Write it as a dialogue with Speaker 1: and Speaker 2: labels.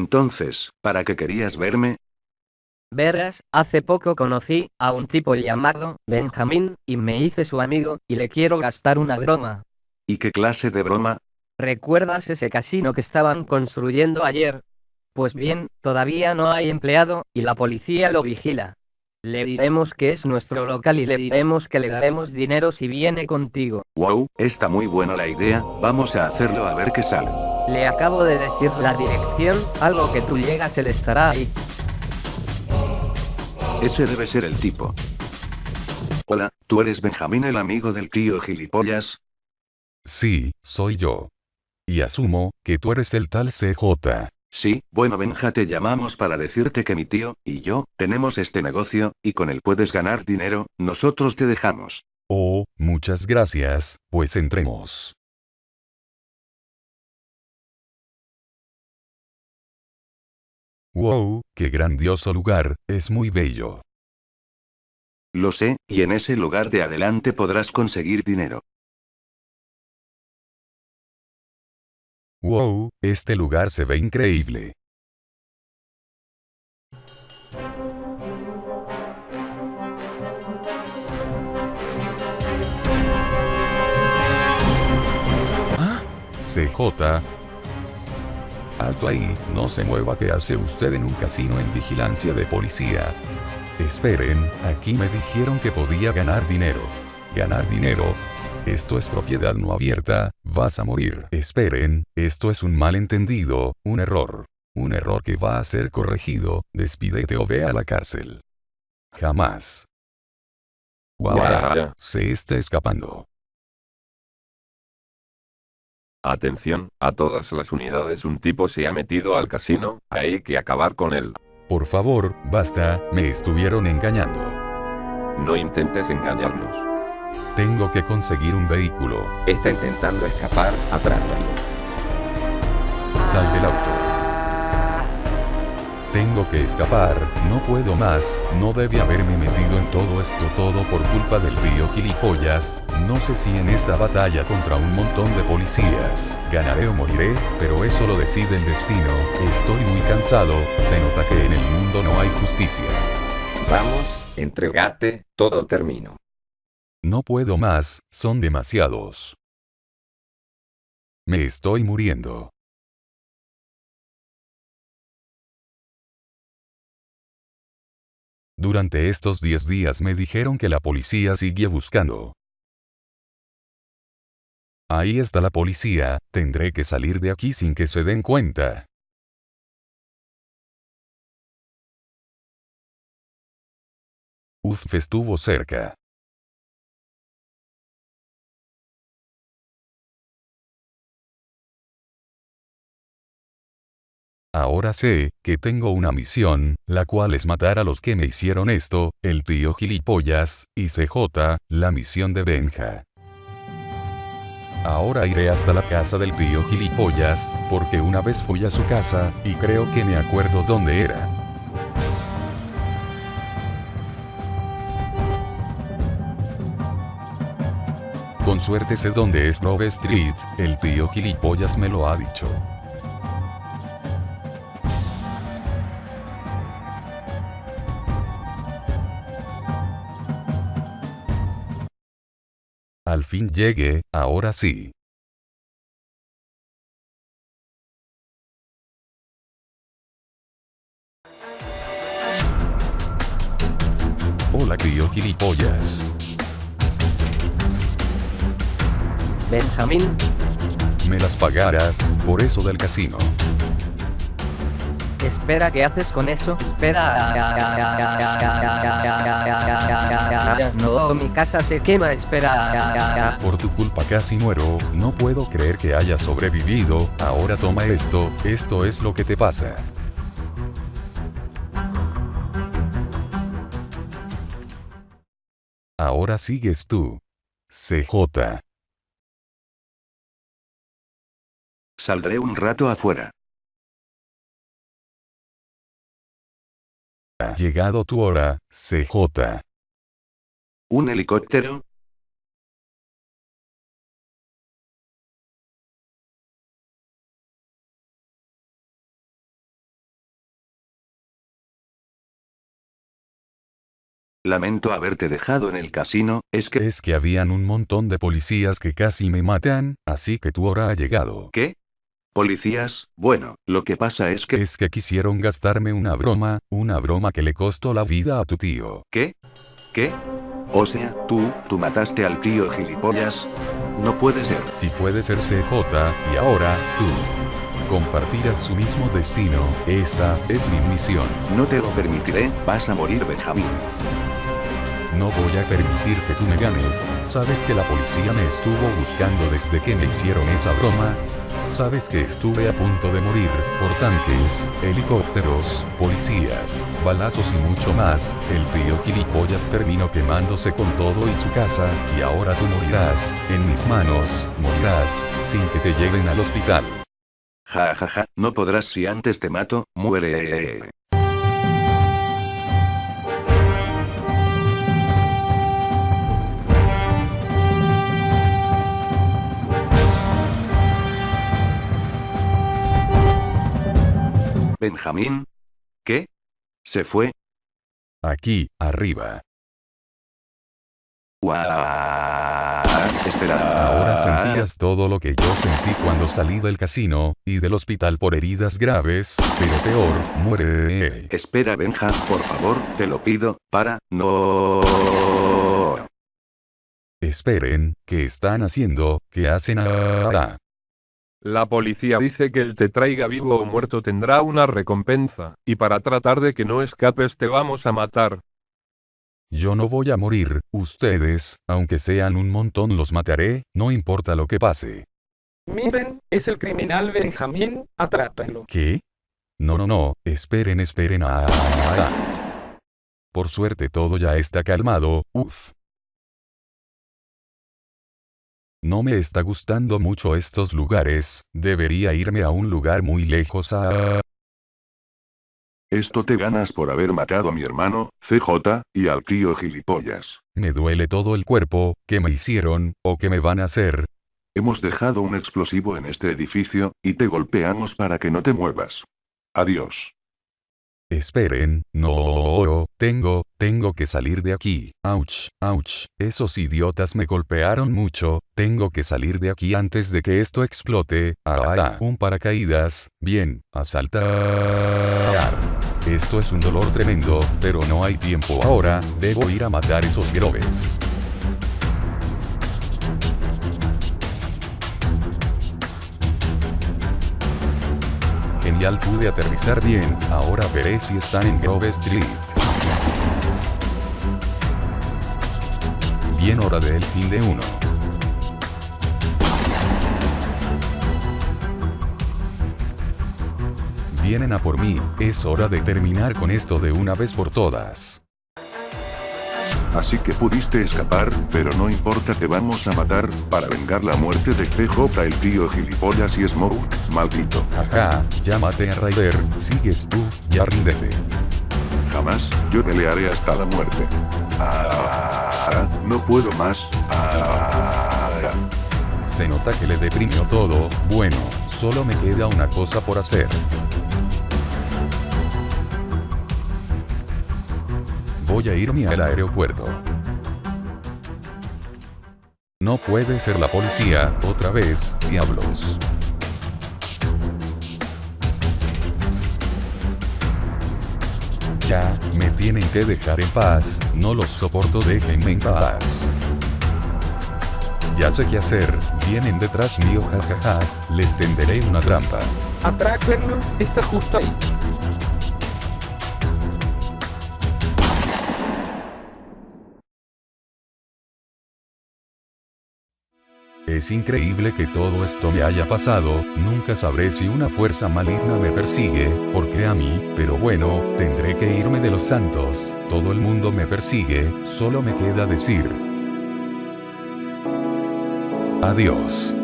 Speaker 1: Entonces, ¿para qué querías verme?
Speaker 2: Verás, hace poco conocí a un tipo llamado Benjamín, y me hice su amigo, y le quiero gastar una broma.
Speaker 1: ¿Y qué clase de broma?
Speaker 2: ¿Recuerdas ese casino que estaban construyendo ayer? Pues bien, todavía no hay empleado, y la policía lo vigila. Le diremos que es nuestro local y le diremos que le daremos dinero si viene contigo.
Speaker 1: Wow, está muy buena la idea, vamos a hacerlo a ver qué sale.
Speaker 2: Le acabo de decir la dirección, algo que tú llegas él estará ahí.
Speaker 1: Ese debe ser el tipo. Hola, ¿tú eres Benjamín el amigo del tío gilipollas?
Speaker 3: Sí, soy yo. Y asumo, que tú eres el tal CJ.
Speaker 1: Sí, bueno Benja te llamamos para decirte que mi tío, y yo, tenemos este negocio, y con él puedes ganar dinero, nosotros te dejamos.
Speaker 3: Oh, muchas gracias, pues entremos. Wow, qué grandioso lugar, es muy bello.
Speaker 1: Lo sé, y en ese lugar de adelante podrás conseguir dinero.
Speaker 3: Wow, este lugar se ve increíble. ¿Ah? CJ. Alto ahí, no se mueva que hace usted en un casino en vigilancia de policía. Esperen, aquí me dijeron que podía ganar dinero. Ganar dinero, esto es propiedad no abierta, vas a morir. Esperen, esto es un malentendido, un error. Un error que va a ser corregido, despídete o ve a la cárcel. Jamás. Guau, se está escapando.
Speaker 4: Atención, a todas las unidades un tipo se ha metido al casino, hay que acabar con él.
Speaker 3: Por favor, basta, me estuvieron engañando.
Speaker 4: No intentes engañarnos.
Speaker 3: Tengo que conseguir un vehículo.
Speaker 4: Está intentando escapar, atrápalo.
Speaker 3: Tengo que escapar, no puedo más, no debe haberme metido en todo esto todo por culpa del tío gilipollas, no sé si en esta batalla contra un montón de policías, ganaré o moriré, pero eso lo decide el destino, estoy muy cansado, se nota que en el mundo no hay justicia.
Speaker 4: Vamos, entregate, todo termino.
Speaker 3: No puedo más, son demasiados. Me estoy muriendo. Durante estos 10 días me dijeron que la policía sigue buscando. Ahí está la policía, tendré que salir de aquí sin que se den cuenta. Uf, estuvo cerca. Ahora sé, que tengo una misión, la cual es matar a los que me hicieron esto, el tío gilipollas, y CJ, la misión de Benja. Ahora iré hasta la casa del tío gilipollas, porque una vez fui a su casa, y creo que me acuerdo dónde era. Con suerte sé dónde es Grove Street, el tío gilipollas me lo ha dicho. Al fin llegue, ahora sí. Hola tío gilipollas.
Speaker 2: Benjamín,
Speaker 3: Me las pagarás, por eso del casino.
Speaker 2: espera, ¿qué haces con eso? Espera. No, mi casa se quema, espera.
Speaker 3: Por tu culpa casi muero, no puedo creer que hayas sobrevivido, ahora toma esto, esto es lo que te pasa. Ahora sigues tú. CJ.
Speaker 1: Saldré un rato afuera.
Speaker 3: Ha llegado tu hora, CJ.
Speaker 1: ¿Un helicóptero? Lamento haberte dejado en el casino, es que...
Speaker 3: Es que habían un montón de policías que casi me matan, así que tu hora ha llegado.
Speaker 1: ¿Qué? Policías, bueno, lo que pasa es que...
Speaker 3: Es que quisieron gastarme una broma, una broma que le costó la vida a tu tío.
Speaker 1: ¿Qué? ¿Qué? O sea, tú, tú mataste al tío gilipollas. No puede ser.
Speaker 3: Si puede ser CJ, y ahora, tú. Compartirás su mismo destino, esa es mi misión.
Speaker 1: No te lo permitiré, vas a morir Benjamín.
Speaker 3: No voy a permitir que tú me ganes. ¿Sabes que la policía me estuvo buscando desde que me hicieron esa broma? ¿Sabes que estuve a punto de morir por tanques, helicópteros, policías, balazos y mucho más? El tío gilipollas terminó quemándose con todo y su casa, y ahora tú morirás, en mis manos, morirás, sin que te lleven al hospital.
Speaker 1: Ja ja ja, no podrás si antes te mato, muere. Benjamín. ¿Qué? ¿Se fue?
Speaker 3: Aquí, arriba.
Speaker 1: Espera.
Speaker 3: Ahora sentías todo lo que yo sentí cuando salí del casino, y del hospital por heridas graves, pero peor, muere.
Speaker 1: Espera Benja, por favor, te lo pido, para, no.
Speaker 3: Esperen, ¿qué están haciendo? ¿Qué hacen ahora?
Speaker 4: La policía dice que el te traiga vivo o muerto tendrá una recompensa, y para tratar de que no escapes te vamos a matar.
Speaker 3: Yo no voy a morir, ustedes, aunque sean un montón los mataré, no importa lo que pase.
Speaker 5: Miren, es el criminal Benjamín, atrápenlo.
Speaker 3: ¿Qué? No, no, no, esperen, esperen. Ah, ah, ah. Por suerte todo ya está calmado, uff. No me está gustando mucho estos lugares, debería irme a un lugar muy lejos a...
Speaker 6: Esto te ganas por haber matado a mi hermano, CJ, y al tío gilipollas.
Speaker 3: Me duele todo el cuerpo, ¿qué me hicieron, o qué me van a hacer?
Speaker 6: Hemos dejado un explosivo en este edificio, y te golpeamos para que no te muevas. Adiós.
Speaker 3: Esperen, no, tengo, tengo que salir de aquí. Ouch, ouch, esos idiotas me golpearon mucho, tengo que salir de aquí antes de que esto explote. Ah, ah, un paracaídas, bien, a saltar. Esto es un dolor tremendo, pero no hay tiempo ahora, debo ir a matar esos grobes. Genial pude aterrizar bien, ahora veré si están en Grove Street. Bien hora del fin de uno. Vienen a por mí, es hora de terminar con esto de una vez por todas.
Speaker 6: Así que pudiste escapar, pero no importa te vamos a matar, para vengar la muerte de PJ el tío gilipollas y Smoke, maldito.
Speaker 3: Ajá, maté a Ryder, sigues tú, ya ríndete.
Speaker 6: Jamás, yo pelearé hasta la muerte. Ah, no puedo más. Ah,
Speaker 3: Se nota que le deprimió todo, bueno, solo me queda una cosa por hacer. Voy a irme al aeropuerto. No puede ser la policía, otra vez, diablos. Ya, me tienen que dejar en paz, no los soporto, déjenme en paz. Ya sé qué hacer, vienen detrás mío, jajaja, les tenderé una trampa.
Speaker 5: Atrápenlo, está justo ahí.
Speaker 3: Es increíble que todo esto me haya pasado, nunca sabré si una fuerza maligna me persigue, porque a mí, pero bueno, tendré que irme de los santos, todo el mundo me persigue, solo me queda decir. Adiós.